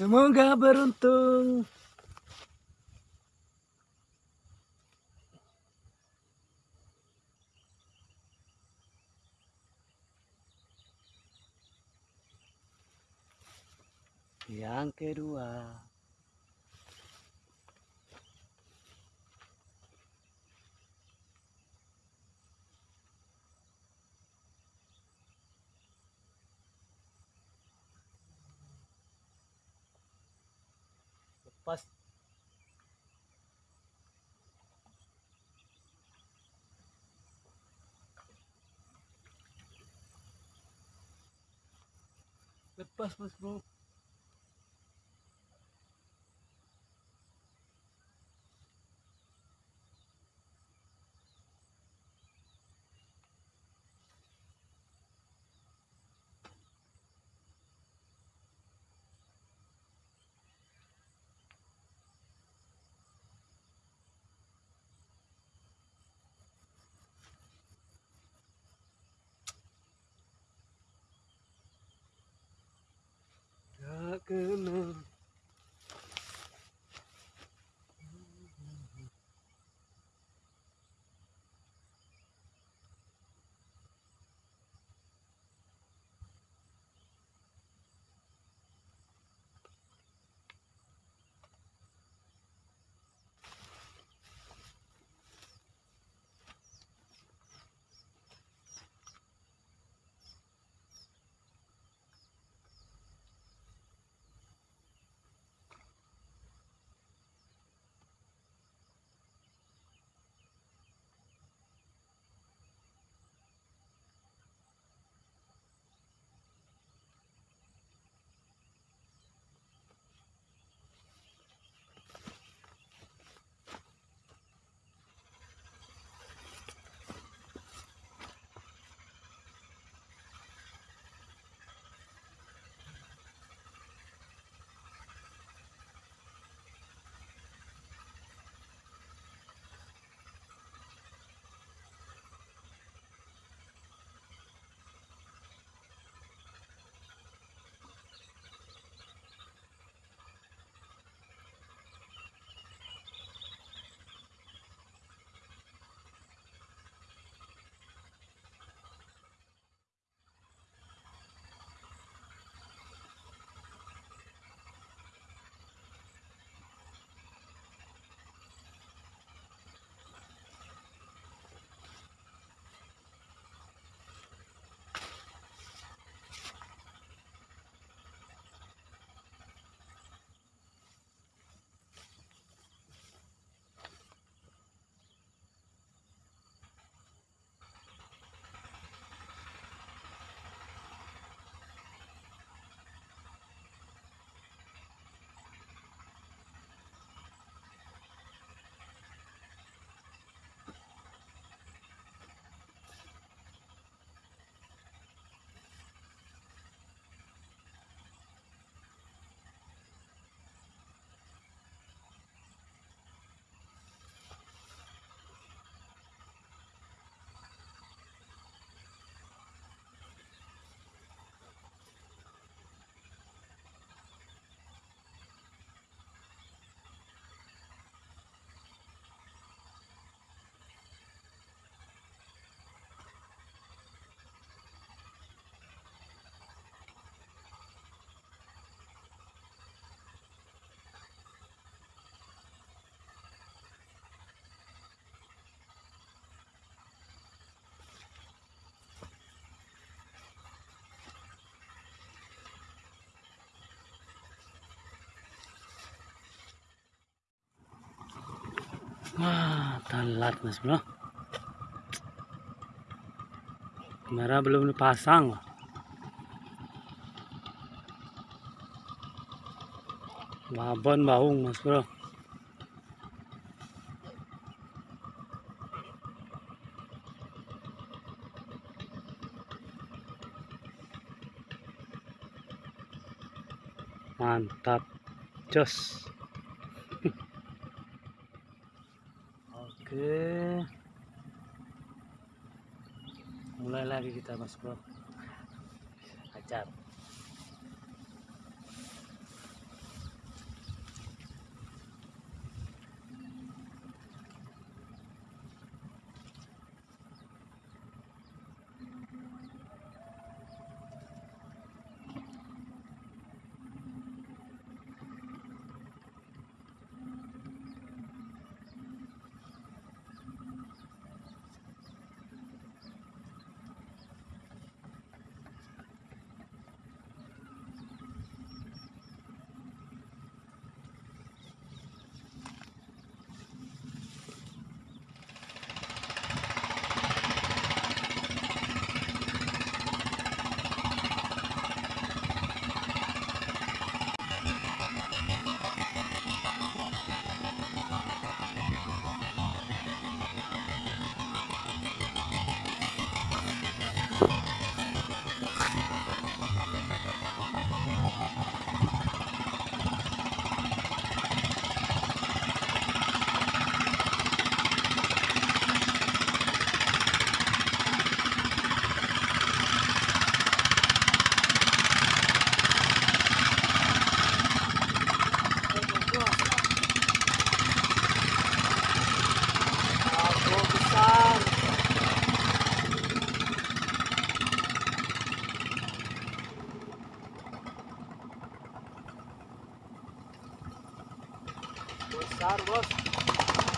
Semoga beruntung. Yang kedua. Lepas. Lepas mas bro Wah, telat mas bro. Kamera belum dipasang. Babon baung mas bro. Mantap. Jos. Oke. Mulai lagi kita Mas Bro. Ajar. Besar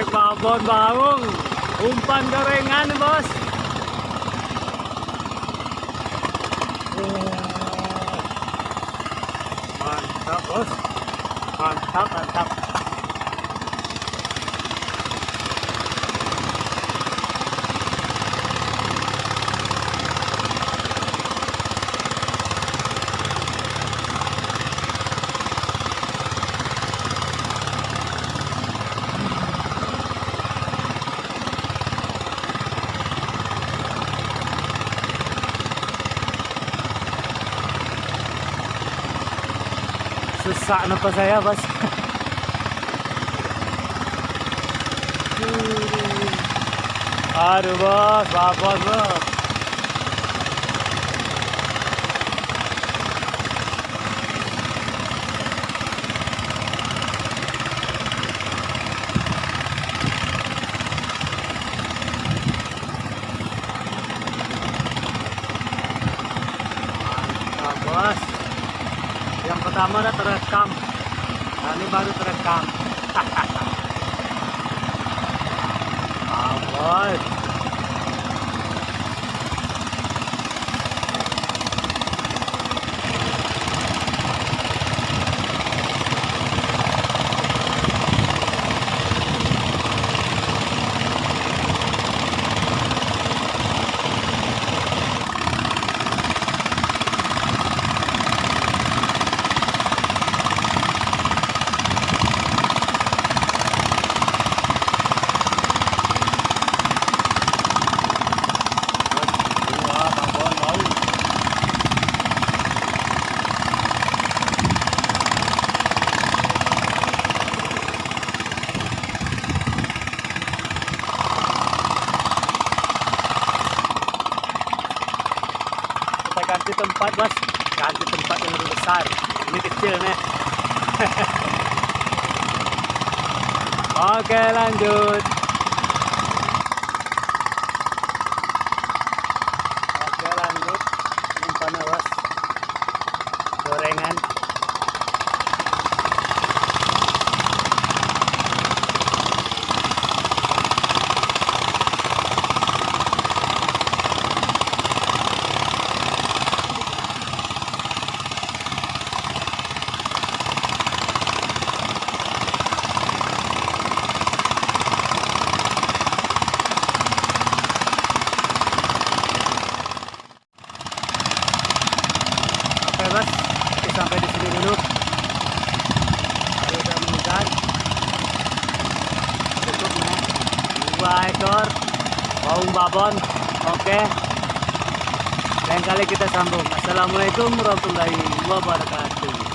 Strek babon baung. Umpan gorengan bos. Mantap bos. Mantap mantap susah na pa saya bos. Aduh bos, maaf bos bos. Mantap bos. Yang pertama udah terekam. Nah, ini baru terekam. Ah, bos. Wah, Bang Bon mau. Kita ganti tempat, Bos. Ganti tempat yang lebih besar. Ini kecil nih. Oke, lanjut. Babon. Oke. Lain kali kita sambung. Assalamualaikum warahmatullahi wabarakatuh.